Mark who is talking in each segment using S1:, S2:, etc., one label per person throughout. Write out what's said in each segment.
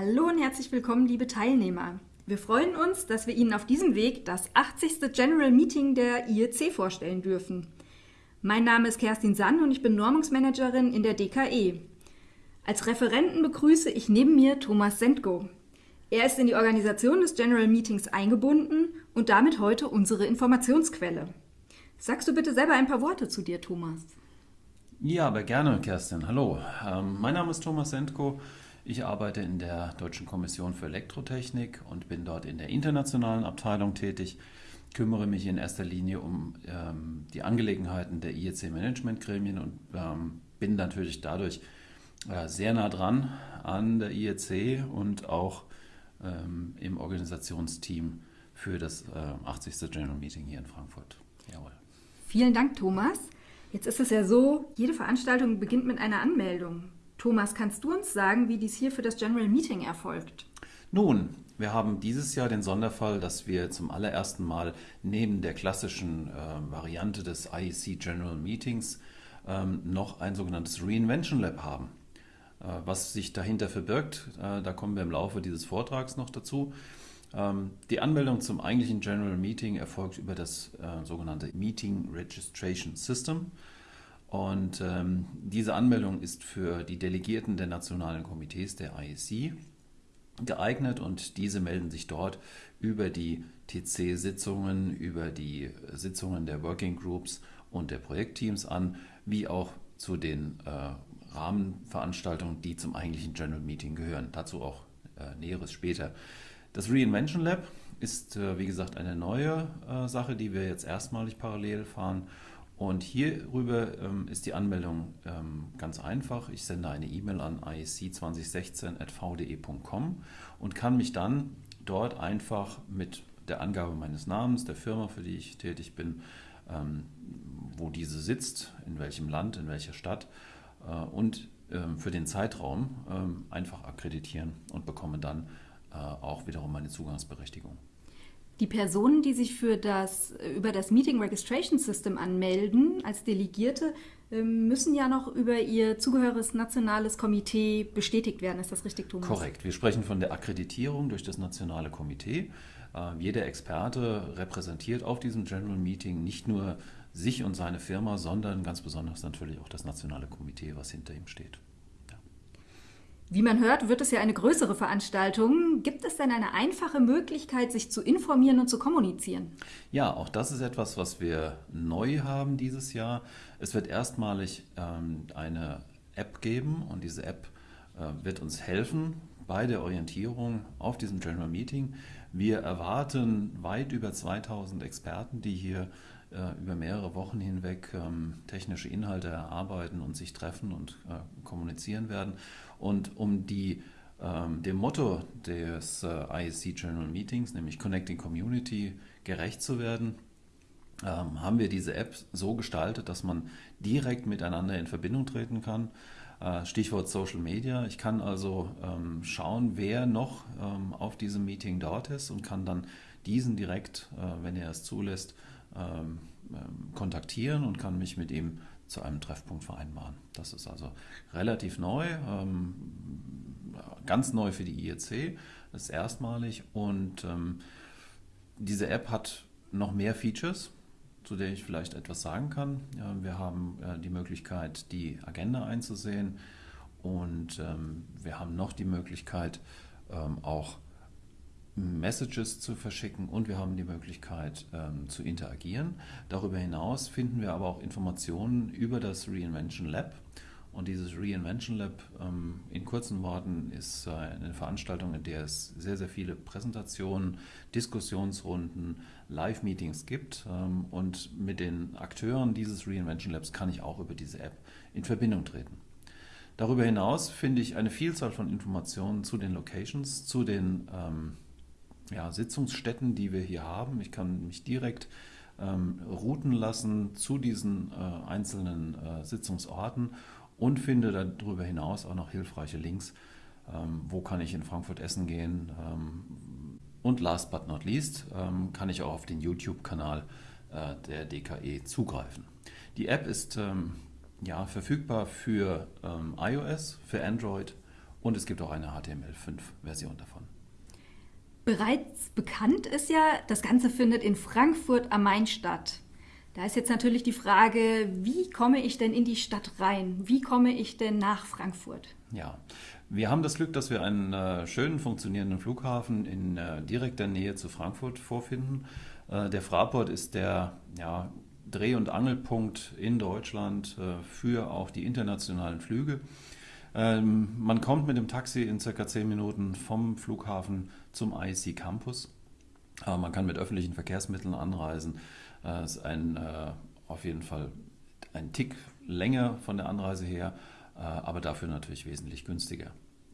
S1: Hallo und herzlich willkommen, liebe Teilnehmer. Wir freuen uns, dass wir Ihnen auf diesem Weg das 80. General Meeting der IEC vorstellen dürfen. Mein Name ist Kerstin Sand und ich bin Normungsmanagerin in der DKE. Als Referenten begrüße ich neben mir Thomas Sendko. Er ist in die Organisation des General Meetings eingebunden und damit heute unsere Informationsquelle. Sagst du bitte selber ein paar Worte zu dir, Thomas?
S2: Ja, aber gerne, Kerstin. Hallo, ähm, mein Name ist Thomas Sendko. Ich arbeite in der Deutschen Kommission für Elektrotechnik und bin dort in der internationalen Abteilung tätig, kümmere mich in erster Linie um ähm, die Angelegenheiten der IEC-Management-Gremien und ähm, bin natürlich dadurch äh, sehr nah dran an der IEC und auch ähm, im Organisationsteam für das äh, 80. General Meeting hier in Frankfurt.
S1: Jawohl. Vielen Dank, Thomas. Jetzt ist es ja so, jede Veranstaltung beginnt mit einer Anmeldung. Thomas, kannst du uns sagen, wie dies hier für das General Meeting erfolgt?
S2: Nun, wir haben dieses Jahr den Sonderfall, dass wir zum allerersten Mal neben der klassischen äh, Variante des IEC General Meetings ähm, noch ein sogenanntes Reinvention Lab haben. Äh, was sich dahinter verbirgt, äh, da kommen wir im Laufe dieses Vortrags noch dazu. Ähm, die Anmeldung zum eigentlichen General Meeting erfolgt über das äh, sogenannte Meeting Registration System. Und ähm, diese Anmeldung ist für die Delegierten der nationalen Komitees der IEC geeignet und diese melden sich dort über die TC-Sitzungen, über die Sitzungen der Working Groups und der Projektteams an, wie auch zu den äh, Rahmenveranstaltungen, die zum eigentlichen General Meeting gehören. Dazu auch äh, Näheres später. Das Reinvention Lab ist, äh, wie gesagt, eine neue äh, Sache, die wir jetzt erstmalig parallel fahren und hierüber ähm, ist die Anmeldung ähm, ganz einfach. Ich sende eine E-Mail an iec2016.vde.com und kann mich dann dort einfach mit der Angabe meines Namens, der Firma, für die ich tätig bin, ähm, wo diese sitzt, in welchem Land, in welcher Stadt äh, und ähm, für den Zeitraum ähm, einfach akkreditieren und bekomme dann äh, auch wiederum meine Zugangsberechtigung.
S1: Die Personen, die sich für das, über das Meeting Registration System anmelden als Delegierte, ähm, müssen ja noch über ihr zugehöriges nationales Komitee bestätigt werden. Ist das richtig, Thomas?
S2: Korrekt. Wir sprechen von der Akkreditierung durch das nationale Komitee. Äh, jeder Experte repräsentiert auf diesem General Meeting nicht nur sich und seine Firma, sondern ganz besonders natürlich auch das nationale Komitee, was hinter ihm steht.
S1: Wie man hört, wird es ja eine größere Veranstaltung. Gibt es denn eine einfache Möglichkeit, sich zu informieren und zu kommunizieren?
S2: Ja, auch das ist etwas, was wir neu haben dieses Jahr. Es wird erstmalig ähm, eine App geben und diese App äh, wird uns helfen bei der Orientierung auf diesem General Meeting. Wir erwarten weit über 2000 Experten, die hier äh, über mehrere Wochen hinweg ähm, technische Inhalte erarbeiten und sich treffen und äh, kommunizieren werden. Und um die, ähm, dem Motto des äh, ISC General Meetings, nämlich Connecting Community, gerecht zu werden, ähm, haben wir diese App so gestaltet, dass man direkt miteinander in Verbindung treten kann. Äh, Stichwort Social Media. Ich kann also ähm, schauen, wer noch ähm, auf diesem Meeting dort ist und kann dann diesen direkt, äh, wenn er es zulässt, ähm, ähm, kontaktieren und kann mich mit ihm zu einem Treffpunkt vereinbaren. Das ist also relativ neu, ähm, ganz neu für die IEC, das ist erstmalig und ähm, diese App hat noch mehr Features, zu der ich vielleicht etwas sagen kann. wir haben äh, die Möglichkeit, die Agenda einzusehen und wir haben noch die Möglichkeit, auch Messages zu verschicken und wir haben die Möglichkeit ähm, zu interagieren. Darüber hinaus finden wir aber auch Informationen über das Reinvention Lab. Und dieses Reinvention Lab ähm, in kurzen Worten ist äh, eine Veranstaltung, in der es sehr, sehr viele Präsentationen, Diskussionsrunden, Live-Meetings gibt. Ähm, und mit den Akteuren dieses Reinvention Labs kann ich auch über diese App in Verbindung treten. Darüber hinaus finde ich eine Vielzahl von Informationen zu den Locations, zu den ähm, ja, Sitzungsstätten, die wir hier haben. Ich kann mich direkt ähm, routen lassen zu diesen äh, einzelnen äh, Sitzungsorten und finde darüber hinaus auch noch hilfreiche Links. Ähm, wo kann ich in Frankfurt essen gehen? Ähm, und last but not least ähm, kann ich auch auf den YouTube-Kanal äh, der DKE zugreifen. Die App ist ähm, ja, verfügbar für ähm, iOS, für Android Und es gibt auch eine HTML5-Version davon.
S1: Bereits bekannt ist ja, das Ganze findet in Frankfurt am Main statt. Da ist jetzt natürlich die Frage, wie komme ich denn in die Stadt rein? Wie komme ich denn nach Frankfurt?
S2: Ja, wir haben das Glück, dass wir einen äh, schönen funktionierenden Flughafen in äh, direkter Nähe zu Frankfurt vorfinden. Äh, der Fraport ist der ja, Dreh- und Angelpunkt in Deutschland äh, für auch die internationalen Flüge. Ähm, man kommt mit dem Taxi in circa 10 Minuten vom Flughafen zum IC Campus. Äh, man kann mit öffentlichen Verkehrsmitteln anreisen. Äh, ist ein, äh, auf jeden Fall ein Tick länger von der Anreise her, äh, aber dafür natürlich wesentlich günstiger.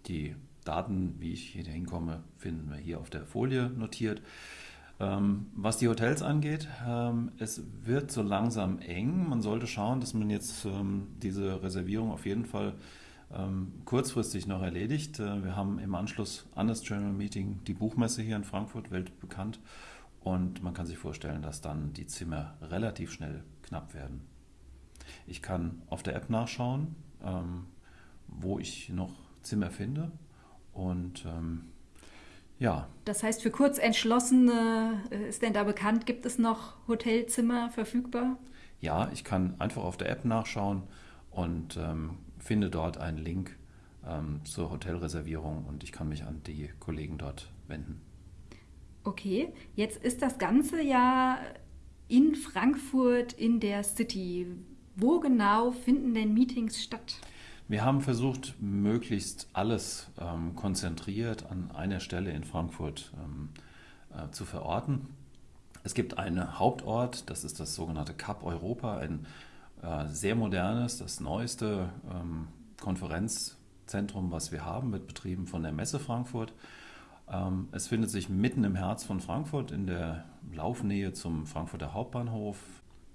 S2: Die Daten, wie ich hier hinkomme, finden wir hier auf der Folie notiert. Ähm, was die Hotels angeht, ähm, es wird so langsam eng. Man sollte schauen, dass man jetzt ähm, diese Reservierung auf jeden Fall kurzfristig noch erledigt. Äh, wir haben im Anschluss an das General Meeting die Buchmesse hier in Frankfurt, weltbekannt. Und man kann sich vorstellen, dass dann die Zimmer relativ schnell knapp werden. Ich kann auf der App nachschauen, ähm, wo ich noch Zimmer finde. Und ähm, ja.
S1: Das heißt, für Kurzentschlossene äh, ist denn da bekannt, gibt es noch Hotelzimmer verfügbar?
S2: Ja, ich kann einfach auf der App nachschauen und ähm, finde dort einen Link ähm, zur Hotelreservierung und ich kann mich an die Kollegen dort wenden.
S1: Okay, jetzt ist das Ganze ja in Frankfurt in der City. Wo genau finden denn Meetings statt?
S2: Wir haben versucht, möglichst alles ähm, konzentriert an einer Stelle in Frankfurt ähm, äh, zu verorten. Es gibt einen Hauptort, das ist das sogenannte Cup Europa, ein sehr modernes, das neueste ähm, Konferenzzentrum, was wir haben, wird betrieben von der Messe Frankfurt. Ähm, es findet sich mitten im Herz von Frankfurt in der Laufnähe zum Frankfurter Hauptbahnhof.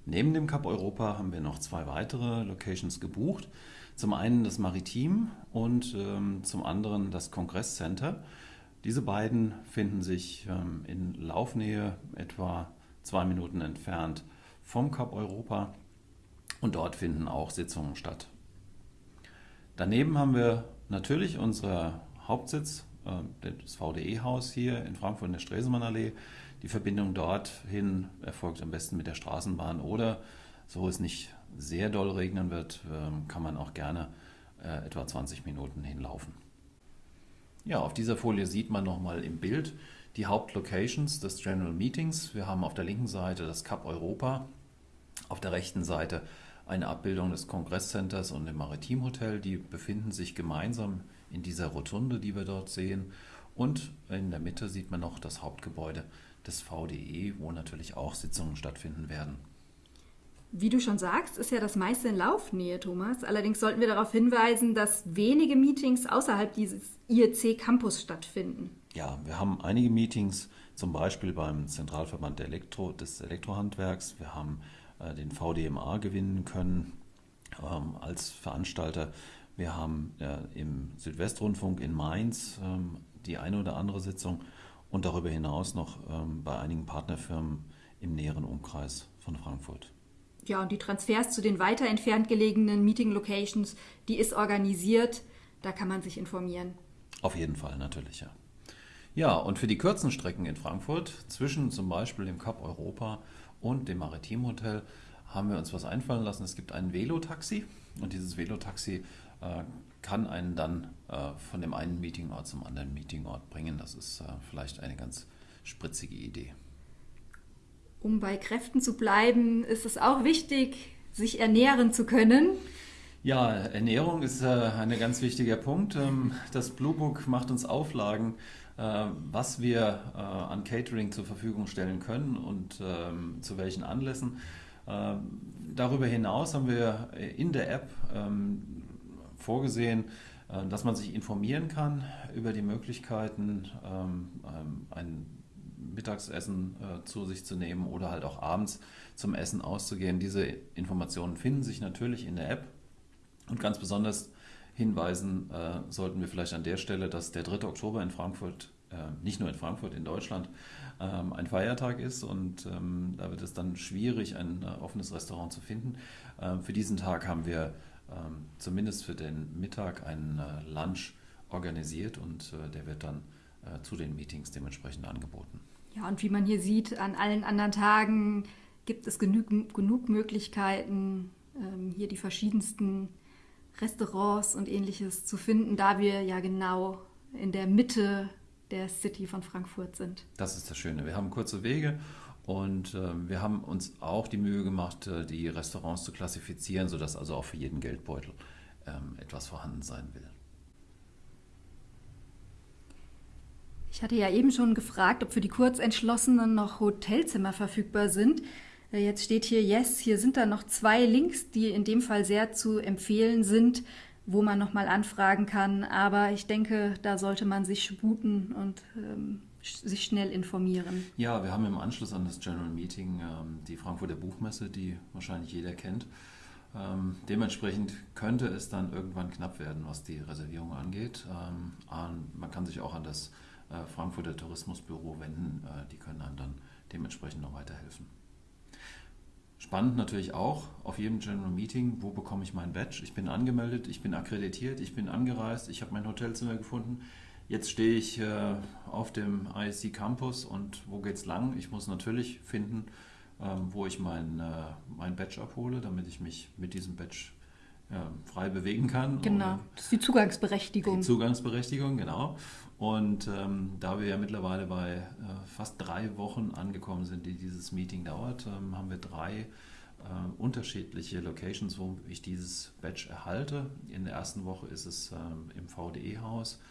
S2: Neben dem Cup Europa haben wir noch zwei weitere Locations gebucht. Zum einen das Maritim und ähm, zum anderen das Kongresscenter. Diese beiden finden sich in Laufnähe etwa zwei Minuten entfernt vom Cup Europa und dort finden auch Sitzungen statt. Daneben haben wir natürlich unseren Hauptsitz, äh, das VDE-Haus hier in Frankfurt in der Stresemannallee. Die Verbindung dorthin erfolgt am besten mit der Straßenbahn oder so es nicht sehr doll regnen wird, ähm, kann man auch gerne äh, etwa 20 Minuten hinlaufen. Ja, auf dieser Folie sieht man nochmal im Bild die Hauptlocations des General Meetings. Wir haben auf der linken Seite das Cup Europa, auf der rechten Seite eine Abbildung des Kongresscenters und dem Maritimhotel. Die befinden sich gemeinsam in dieser Rotunde, die wir dort sehen. Und in der Mitte sieht man noch das Hauptgebäude des VDE, wo natürlich auch Sitzungen stattfinden werden.
S1: Wie du schon sagst, ist ja das meiste in Laufnähe, Thomas. Allerdings sollten wir darauf hinweisen, dass wenige Meetings außerhalb dieses IEC Campus stattfinden.
S2: Ja, wir haben einige Meetings, zum Beispiel beim Zentralverband Elektro, des Elektrohandwerks. Wir haben den VDMA gewinnen können ähm, als Veranstalter. Wir haben äh, im Südwestrundfunk in Mainz ähm, die eine oder andere Sitzung und darüber hinaus noch ähm, bei einigen Partnerfirmen im näheren Umkreis von Frankfurt.
S1: Ja, und die Transfers zu den weiter entfernt gelegenen Meeting Locations, die ist organisiert. Da kann man sich informieren.
S2: Auf jeden Fall, natürlich, ja. Ja, und für die kurzen Strecken in Frankfurt, zwischen zum Beispiel dem Cup Europa und dem Maritim Hotel, haben wir uns was einfallen lassen. Es gibt ein Velotaxi und dieses Velotaxi äh, kann einen dann äh, von dem einen Meetingort zum anderen Meetingort bringen. Das ist äh, vielleicht eine ganz spritzige Idee
S1: um bei Kräften zu bleiben, ist es auch wichtig, sich ernähren zu können.
S2: Ja, Ernährung ist äh, ein ganz wichtiger Punkt. Ähm, das Blue Book macht uns Auflagen, äh, was wir äh, an Catering zur Verfügung stellen können und ähm, zu welchen Anlässen. Ähm, darüber hinaus haben wir in der App vorgesehen, dass man sich informieren kann über die Möglichkeiten, ein Mittagsessen äh, zu sich zu nehmen oder halt auch abends zum Essen auszugehen. Diese Informationen finden sich natürlich in der App und ganz besonders hinweisen äh, sollten wir vielleicht an der Stelle, dass der 3. Oktober in Frankfurt, äh, nicht nur in Frankfurt, in Deutschland, ähm, ein Feiertag ist und ähm, da wird es dann schwierig, ein äh, offenes Restaurant zu finden. Ähm, für diesen Tag haben wir ähm, zumindest für den Mittag einen äh, Lunch organisiert und äh, der wird dann äh, zu den Meetings dementsprechend angeboten.
S1: Ja, und wie man hier sieht, an allen anderen Tagen gibt es genug, genug Möglichkeiten, ähm, hier die verschiedensten Restaurants und ähnliches zu finden, da wir ja genau in der Mitte der City von Frankfurt sind.
S2: Das ist das Schöne. Wir haben kurze Wege und äh, wir haben uns auch die Mühe gemacht, äh, die Restaurants zu klassifizieren, sodass also auch für jeden Geldbeutel ähm, etwas vorhanden sein will.
S1: Ich hatte ja eben schon gefragt, ob für die Kurzentschlossenen noch Hotelzimmer verfügbar sind. Äh, jetzt steht hier Yes, hier sind da noch zwei Links, die in dem Fall sehr zu empfehlen sind, wo man nochmal anfragen kann. Aber ich denke, da sollte man sich sputen und ähm, sich schnell informieren.
S2: Ja, wir haben im Anschluss an das General Meeting ähm, die Frankfurter Buchmesse, die wahrscheinlich jeder kennt. Ähm, dementsprechend könnte es dann irgendwann knapp werden, was die Reservierung angeht. Ähm, man kann sich auch an das äh, Frankfurter Tourismusbüro wenden. Äh, die können einem dann dementsprechend noch weiterhelfen. Spannend natürlich auch auf jedem General Meeting, wo bekomme ich mein Badge? Ich bin angemeldet, ich bin akkreditiert, ich bin angereist, ich habe mein Hotelzimmer gefunden. Jetzt stehe ich äh, auf dem ISC Campus und wo geht's lang? Ich muss natürlich finden, ähm, wo ich mein, äh, mein Badge abhole, damit ich mich mit diesem Badge frei bewegen kann.
S1: Genau, das ist die Zugangsberechtigung.
S2: Die Zugangsberechtigung, genau. Und ähm, da wir ja mittlerweile bei äh, fast drei Wochen angekommen sind, die dieses Meeting dauert, ähm, haben wir drei äh, unterschiedliche Locations, wo ich dieses Badge erhalte. In der ersten Woche ist es ähm, im VDE-Haus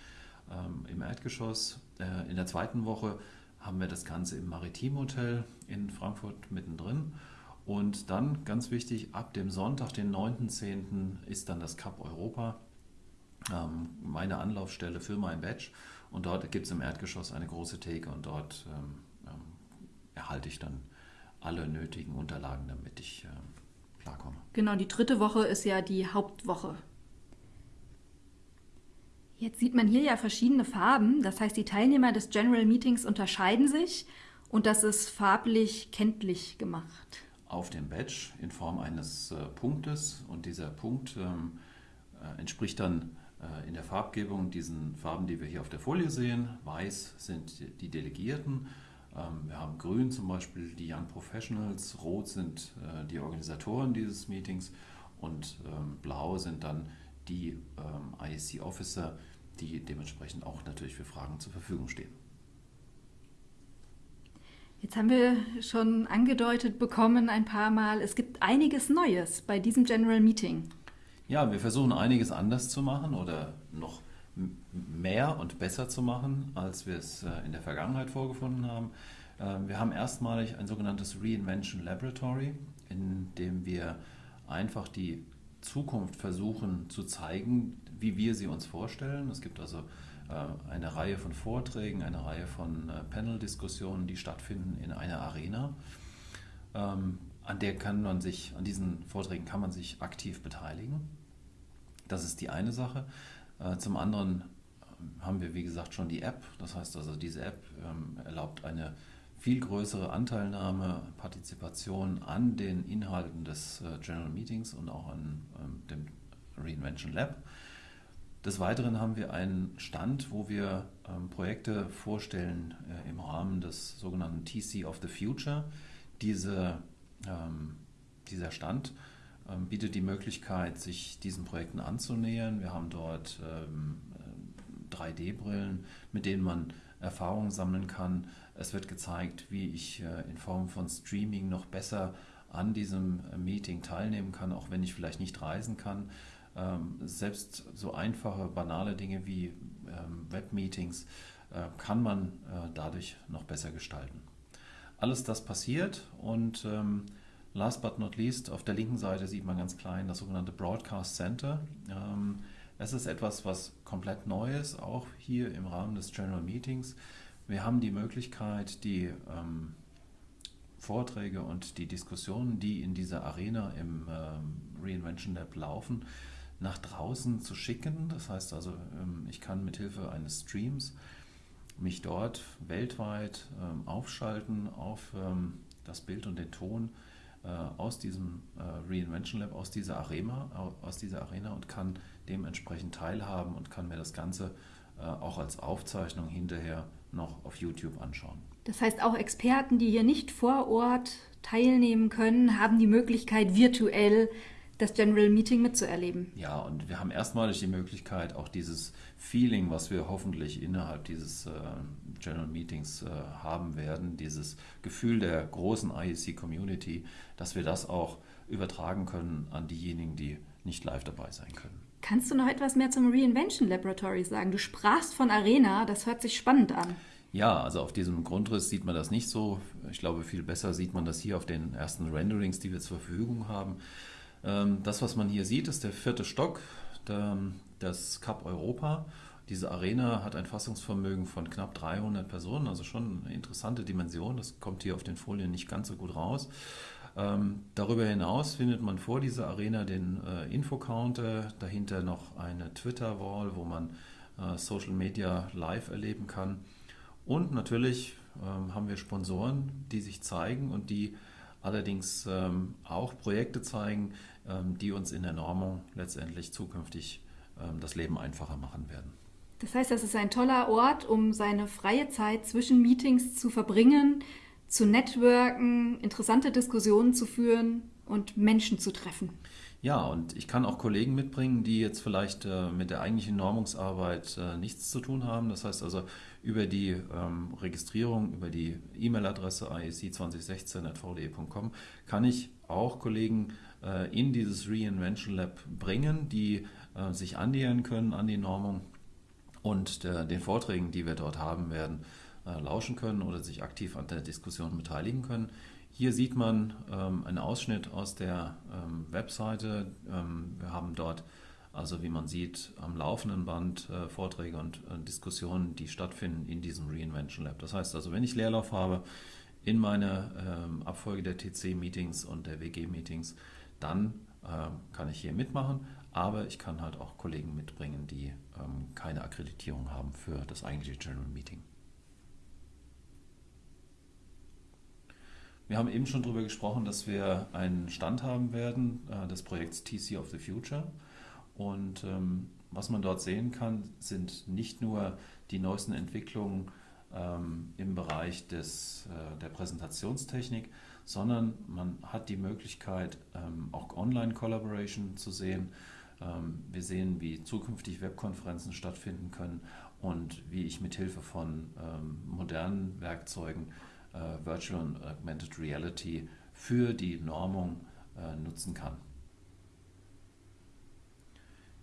S2: ähm, im Erdgeschoss. Äh, in der zweiten Woche haben wir das Ganze im Maritim Hotel in Frankfurt mittendrin. Und dann, ganz wichtig, ab dem Sonntag, den 9.10., ist dann das Cup Europa, ähm, meine Anlaufstelle für mein Badge. Und dort gibt es im Erdgeschoss eine große Theke und dort ähm, ähm, erhalte ich dann alle nötigen Unterlagen, damit ich äh, klarkomme.
S1: Genau, die dritte Woche ist ja die Hauptwoche. Jetzt sieht man hier ja verschiedene Farben. Das heißt, die Teilnehmer des General Meetings unterscheiden sich und das ist farblich kenntlich gemacht.
S2: Auf dem Badge in Form eines äh, Punktes und dieser Punkt ähm, äh, entspricht dann äh, in der Farbgebung diesen Farben, die wir hier auf der Folie sehen. Weiß sind die Delegierten. Ähm, wir haben grün zum Beispiel die Young Professionals, rot sind äh, die Organisatoren dieses Meetings und ähm, blau sind dann die ISC Officer, die dementsprechend auch natürlich für Fragen zur Verfügung stehen.
S1: Jetzt haben wir schon angedeutet bekommen ein paar Mal, es gibt einiges Neues bei diesem General Meeting.
S2: Ja, wir versuchen einiges anders zu machen oder noch mehr und besser zu machen, als wir es äh, in der Vergangenheit vorgefunden haben. Ähm, wir haben erstmalig ein sogenanntes Reinvention Laboratory, in dem wir einfach die Zukunft versuchen zu zeigen, wie wir sie uns vorstellen. Es gibt also eine Reihe von Vorträgen, eine Reihe von äh, Panel-Diskussionen, die stattfinden in einer Arena. Ähm, an der kann man sich, an diesen Vorträgen kann man sich aktiv beteiligen. Das ist die eine Sache. Äh, zum anderen ähm, haben wir, wie gesagt, schon die App. Das heißt also, diese App ähm, erlaubt eine viel größere Anteilnahme, Partizipation an den Inhalten des äh, General Meetings und auch an dem Reinvention Lab. Des Weiteren haben wir einen Stand, wo wir Projekte vorstellen äh, im Rahmen des sogenannten TC of the Future. Diese, dieser Stand ähm, bietet die Möglichkeit, sich diesen Projekten anzunähern. Wir haben dort 3D-Brillen, ähm, mit denen man Erfahrungen sammeln kann. Es wird gezeigt, wie ich äh, in Form von Streaming noch besser an diesem äh, Meeting teilnehmen kann, auch wenn ich vielleicht nicht reisen kann. Ähm, selbst so einfache, banale Dinge wie Webmeetings äh, kann man dadurch noch besser gestalten. Alles das passiert und Last but not least, auf der linken Seite sieht man ganz klein das sogenannte Broadcast Center. Ähm, es ist etwas, was komplett neu ist, auch hier im Rahmen des General Meetings. Wir haben die Möglichkeit, die ähm, Vorträge und die Diskussionen, die in dieser Arena im ähm, Reinvention Lab laufen, nach draußen zu schicken. Das heißt also, ähm, ich kann mithilfe eines Streams mich dort weltweit ähm, aufschalten auf ähm, das Bild und den Ton äh, aus diesem äh, Reinvention Lab, aus dieser, Arena, aus dieser Arena und kann dementsprechend teilhaben und kann mir das Ganze äh, auch als Aufzeichnung hinterher noch auf YouTube anschauen.
S1: Das heißt, auch Experten, die hier nicht vor Ort teilnehmen können, haben die Möglichkeit, virtuell das General Meeting mitzuerleben.
S2: Ja, und wir haben erstmalig die Möglichkeit, auch dieses Feeling, was wir hoffentlich innerhalb dieses äh, General Meetings äh, haben werden, dieses Gefühl der großen IEC-Community, dass wir das auch übertragen können an diejenigen, die nicht live dabei sein können.
S1: Kannst du noch etwas mehr zum Reinvention Laboratory sagen? Du sprachst von Arena, das hört sich spannend an.
S2: Ja, also auf diesem Grundriss sieht man das nicht so. Ich glaube, viel besser sieht man das hier auf den ersten Renderings, die wir zur Verfügung haben. Ähm, das, was man hier sieht, ist der vierte Stock, das Cup Europa. Diese Arena hat ein Fassungsvermögen von knapp 300 Personen, also schon eine interessante Dimension. Das kommt hier auf den Folien nicht ganz so gut raus. Ähm, darüber hinaus findet man vor dieser Arena den äh, Infocounter, dahinter noch eine Twitter-Wall, wo man äh, Social Media live erleben kann. Und natürlich ähm, haben wir Sponsoren, die sich zeigen und die allerdings ähm, auch Projekte zeigen, die uns in der Normung letztendlich zukünftig ähm, das Leben einfacher machen werden.
S1: Das heißt, das ist ein toller Ort, um seine freie Zeit zwischen Meetings zu verbringen, zu networken, interessante Diskussionen zu führen und Menschen zu treffen.
S2: Ja, und ich kann auch Kollegen mitbringen, die jetzt vielleicht äh, mit der eigentlichen Normungsarbeit äh, nichts zu tun haben. Das heißt also, über die ähm, Registrierung, über die E-Mail-Adresse iec2016.vde.com kann ich auch Kollegen äh, in dieses Reinvention Lab bringen, die äh, sich annähern können an die Normung und der, den Vorträgen, die wir dort haben werden, äh, lauschen können oder sich aktiv an der Diskussion beteiligen können. Hier sieht man ähm, einen Ausschnitt aus der ähm, Webseite. Ähm, wir haben dort also wie man sieht, am laufenden Band äh, Vorträge und äh, Diskussionen, die stattfinden in diesem Reinvention Lab. Das heißt also, wenn ich Leerlauf habe in meiner ähm, Abfolge der TC-Meetings und der WG-Meetings, dann äh, kann ich hier mitmachen, aber ich kann halt auch Kollegen mitbringen, die ähm, keine Akkreditierung haben für das eigentliche General Meeting. Wir haben eben schon darüber gesprochen, dass wir einen Stand haben werden äh, des Projekts TC of the Future. Und ähm, was man dort sehen kann, sind nicht nur die neuesten Entwicklungen ähm, im Bereich des, äh, der Präsentationstechnik, sondern man hat die Möglichkeit, ähm, auch Online-Collaboration zu sehen. Ähm, wir sehen, wie zukünftig Webkonferenzen stattfinden können und wie ich mit Hilfe von ähm, modernen Werkzeugen äh, Virtual und Augmented Reality für die Normung äh, nutzen kann.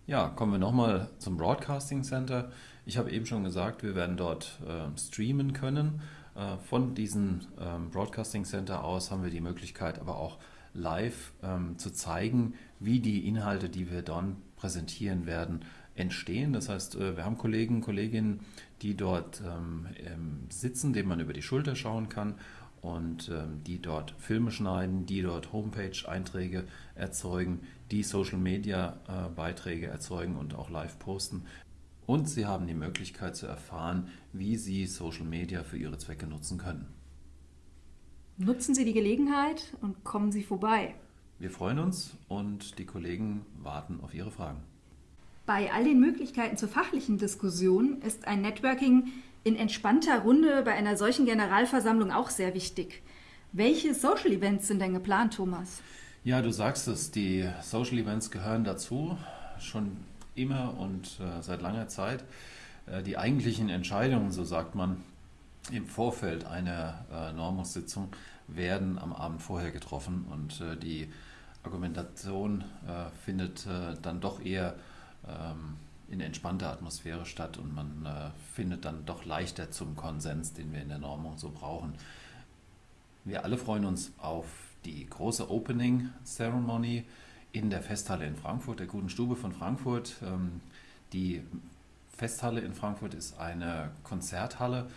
S2: Ja, kommen wir nochmal zum Broadcasting Center. Ich habe eben schon gesagt, wir werden dort äh, streamen können. Äh, von diesem ähm, Broadcasting Center aus haben wir die Möglichkeit, aber auch live ähm, zu zeigen, wie die Inhalte, die wir dann präsentieren werden, entstehen. Das heißt, äh, wir haben Kollegen, Kolleginnen, die dort ähm, sitzen, denen man über die Schulter schauen kann und ähm, die dort Filme schneiden, die dort Homepage-Einträge erzeugen, die Social-Media-Beiträge erzeugen und auch live posten. Und sie haben die Möglichkeit zu erfahren, wie sie Social Media für ihre Zwecke nutzen können.
S1: Nutzen Sie die Gelegenheit und kommen Sie vorbei.
S2: Wir freuen uns und die Kollegen warten auf Ihre Fragen.
S1: Bei all den Möglichkeiten zur fachlichen Diskussion ist ein Networking in entspannter Runde bei einer solchen Generalversammlung auch sehr wichtig. Welche Social Events sind denn geplant, Thomas?
S2: Ja, du sagst es, die Social Events gehören dazu, schon immer und äh, seit langer Zeit. Äh, die eigentlichen Entscheidungen, so sagt man, im Vorfeld einer äh, Normungssitzung werden am Abend vorher getroffen und äh, die Argumentation äh, findet äh, dann doch eher ähm, in entspannter Atmosphäre statt und man findet dann doch leichter zum Konsens, den wir in der Normung so brauchen. Wir alle freuen uns auf die große Opening Ceremony in der Festhalle in Frankfurt, der Guten Stube von Frankfurt. Ähm, die Festhalle in Frankfurt ist eine Konzerthalle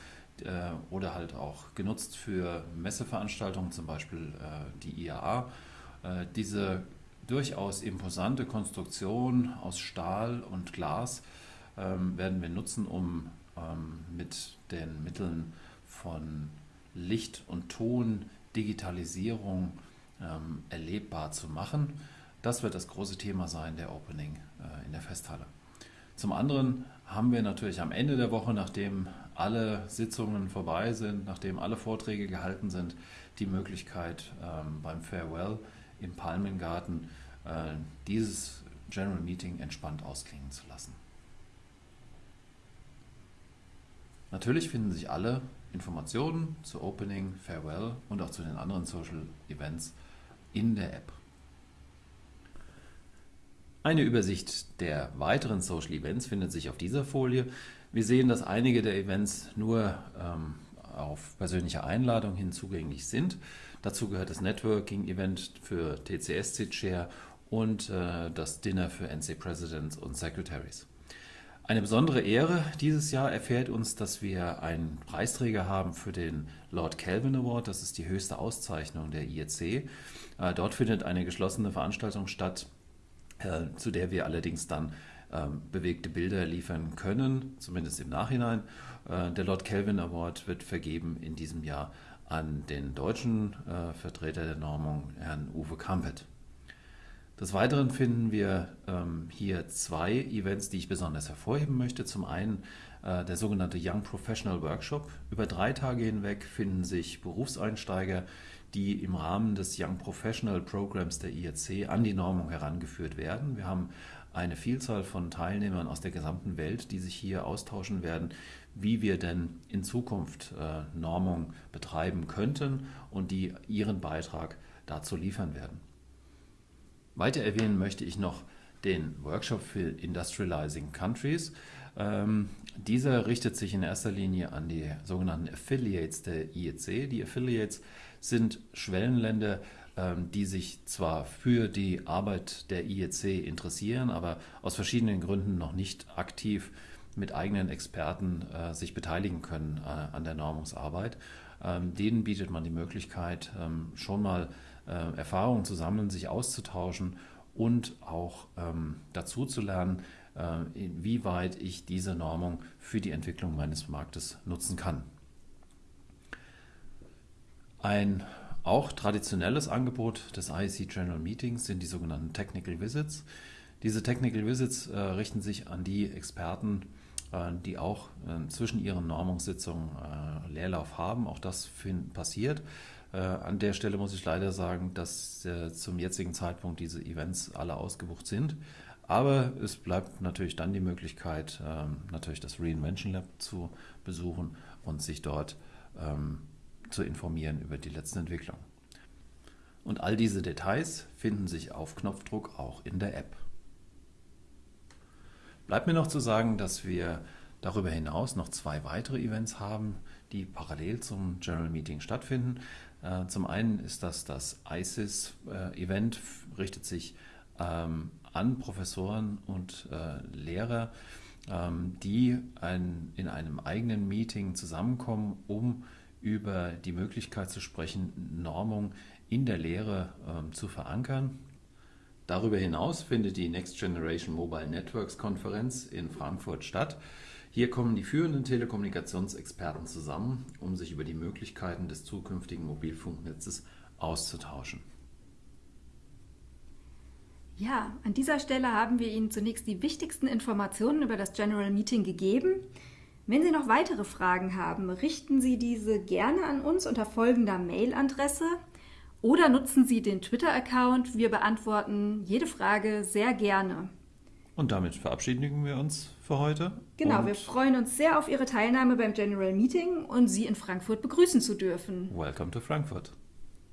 S2: äh, oder halt auch genutzt für Messeveranstaltungen, zum Beispiel äh, die IAA. Äh, diese durchaus imposante Konstruktion aus Stahl und Glas ähm, werden wir nutzen, um ähm, mit den Mitteln von Licht und Ton, Digitalisierung ähm, erlebbar zu machen. Das wird das große Thema sein der Opening äh, in der Festhalle. Zum anderen haben wir natürlich am Ende der Woche, nachdem alle Sitzungen vorbei sind, nachdem alle Vorträge gehalten sind, die Möglichkeit ähm, beim Farewell im Palmengarten äh, dieses General Meeting entspannt ausklingen zu lassen. Natürlich finden sich alle Informationen zu Opening, Farewell und auch zu den anderen Social Events in der App. Eine Übersicht der weiteren Social Events findet sich auf dieser Folie. Wir sehen, dass einige der Events nur ähm, auf persönliche Einladung hin zugänglich sind. Dazu gehört das Networking-Event für TCS Chair und äh, das Dinner für NC Presidents und Secretaries. Eine besondere Ehre dieses Jahr erfährt uns, dass wir einen Preisträger haben für den Lord Kelvin Award. Das ist die höchste Auszeichnung der IEC. Äh, dort findet eine geschlossene Veranstaltung statt, äh, zu der wir allerdings dann ähm, bewegte Bilder liefern können, zumindest im Nachhinein. Äh, der Lord Kelvin Award wird vergeben in diesem Jahr an den deutschen Vertreter der Normung, Herrn Uwe Kampet. Des Weiteren finden wir ähm, hier zwei Events, die ich besonders hervorheben möchte. Zum einen äh, der sogenannte Young Professional Workshop. Über drei Tage hinweg finden sich Berufseinsteiger, die im Rahmen des Young Professional Programs der IEC an die Normung herangeführt werden. Wir haben eine Vielzahl von Teilnehmern aus der gesamten Welt, die sich hier austauschen werden, wie wir denn in Zukunft äh, Normung betreiben könnten und die ihren Beitrag dazu liefern werden. Weiter erwähnen möchte ich noch den Workshop für Industrializing Countries. Ähm, dieser richtet sich in erster Linie an die sogenannten Affiliates der IEC. Die Affiliates sind Schwellenländer, ähm, die sich zwar für die Arbeit der IEC interessieren, aber aus verschiedenen Gründen noch nicht aktiv mit eigenen Experten äh, sich beteiligen können äh, an der Normungsarbeit. Ähm, denen bietet man die Möglichkeit, ähm, schon mal äh, Erfahrungen zu sammeln, sich auszutauschen und auch ähm, dazu zu lernen, äh, inwieweit ich diese Normung für die Entwicklung meines Marktes nutzen kann. Ein auch traditionelles Angebot des IEC General Meetings sind die sogenannten Technical Visits. Diese Technical Visits äh, richten sich an die Experten, äh, die auch äh, zwischen ihren Normungssitzungen äh, Leerlauf haben. Auch das passiert. Äh, an der Stelle muss ich leider sagen, dass äh, zum jetzigen Zeitpunkt diese Events alle ausgebucht sind. Aber es bleibt natürlich dann die Möglichkeit, ähm, natürlich das Reinvention Lab zu besuchen und sich dort ähm, zu informieren über die letzten Entwicklungen. Und all diese Details finden sich auf Knopfdruck auch in der App. Bleibt mir noch zu sagen, dass wir darüber hinaus noch zwei weitere Events haben, die parallel zum General Meeting stattfinden. Äh, zum einen ist das das ISIS-Event, richtet sich ähm, an Professoren und äh, Lehrer, ähm, die in einem eigenen Meeting zusammenkommen, um über die Möglichkeit zu sprechen, Normung in der Lehre ähm, zu verankern. Darüber hinaus findet die Next Generation Mobile Networks Konferenz in Frankfurt statt. Hier kommen die führenden Telekommunikationsexperten zusammen, um sich über die Möglichkeiten des zukünftigen Mobilfunknetzes auszutauschen.
S1: Ja, an dieser Stelle haben wir Ihnen zunächst die wichtigsten Informationen über das General Meeting gegeben. Wenn Sie noch weitere Fragen haben, richten Sie diese gerne an uns unter folgender Mailadresse oder nutzen Sie den Twitter-Account. Wir beantworten jede Frage sehr gerne.
S2: Und damit verabschieden wir uns für heute.
S1: Genau, wir freuen uns sehr auf Ihre Teilnahme beim General Meeting und Sie in Frankfurt begrüßen zu dürfen.
S2: Welcome to Frankfurt.